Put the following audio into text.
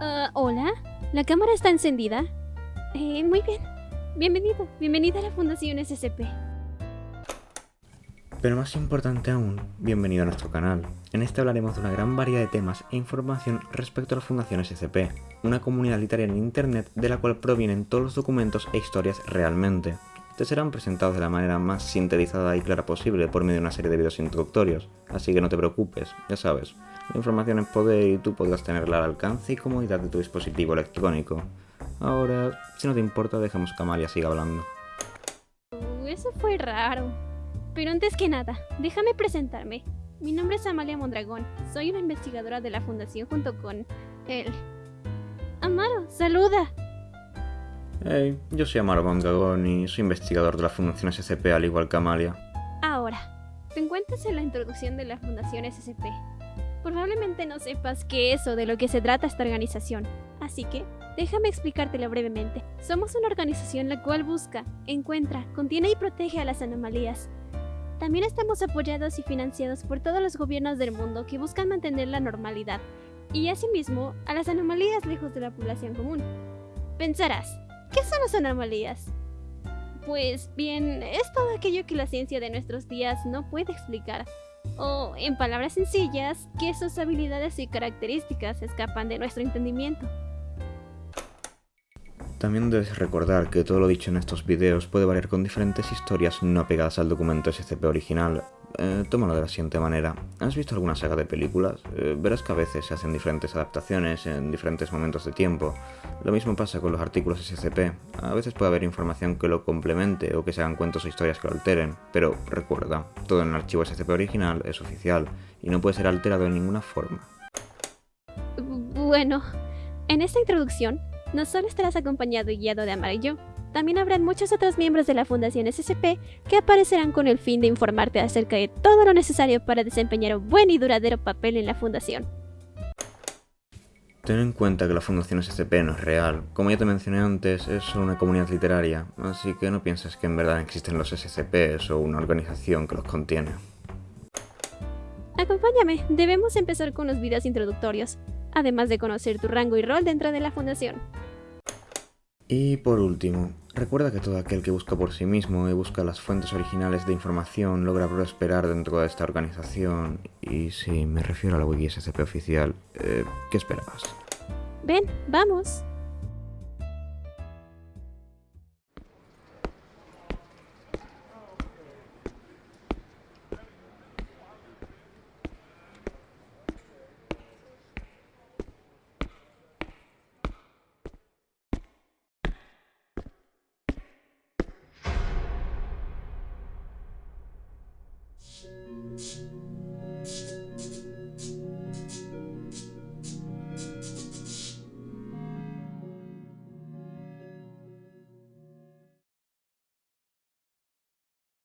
Hola, ¿la cámara está encendida? Eh, muy bien. Bienvenido, bienvenida a la Fundación SCP. Pero más importante aún, bienvenido a nuestro canal. En este hablaremos de una gran variedad de temas e información respecto a la Fundación SCP, una comunidad literaria en internet de la cual provienen todos los documentos e historias realmente. Te serán presentados de la manera más sintetizada y clara posible por medio de una serie de videos introductorios, así que no te preocupes, ya sabes, la información es poder y tú podrás tenerla al alcance y comodidad de tu dispositivo electrónico. Ahora, si no te importa, dejamos que Amalia siga hablando. Uh, eso fue raro. Pero antes que nada, déjame presentarme. Mi nombre es Amalia Mondragón. Soy una investigadora de la fundación junto con él. Amaro, saluda. Hey, yo soy Amaro Mondragón y soy investigador de la Fundación SCP al igual que Amalia. Ahora, te encuentras en la introducción de la Fundación SCP. Probablemente no sepas qué es o de lo que se trata esta organización, así que déjame explicártelo brevemente. Somos una organización la cual busca, encuentra, contiene y protege a las anomalías. También estamos apoyados y financiados por todos los gobiernos del mundo que buscan mantener la normalidad y asimismo a las anomalías lejos de la población común. Pensarás, ¿qué son las anomalías? Pues bien, es todo aquello que la ciencia de nuestros días no puede explicar. O, en palabras sencillas, que sus habilidades y características escapan de nuestro entendimiento. También debes recordar que todo lo dicho en estos videos puede variar con diferentes historias no pegadas al documento SCP original. Eh, tómalo de la siguiente manera. ¿Has visto alguna saga de películas? Eh, verás que a veces se hacen diferentes adaptaciones en diferentes momentos de tiempo. Lo mismo pasa con los artículos SCP. A veces puede haber información que lo complemente o que se hagan cuentos o historias que lo alteren, pero recuerda, todo en el archivo SCP original es oficial y no puede ser alterado de ninguna forma. Bueno, en esta introducción no solo estarás acompañado y guiado de Amar y yo, también habrán muchos otros miembros de la Fundación SCP que aparecerán con el fin de informarte acerca de todo lo necesario para desempeñar un buen y duradero papel en la Fundación. Ten en cuenta que la Fundación SCP no es real. Como ya te mencioné antes, es solo una comunidad literaria, así que no pienses que en verdad existen los SCPs o una organización que los contiene. Acompáñame, debemos empezar con los videos introductorios, además de conocer tu rango y rol dentro de la Fundación. Y por último, recuerda que todo aquel que busca por sí mismo y busca las fuentes originales de información logra prosperar dentro de esta organización. Y si me refiero a la wiki SCP oficial, eh, ¿qué esperabas? Ven, vamos.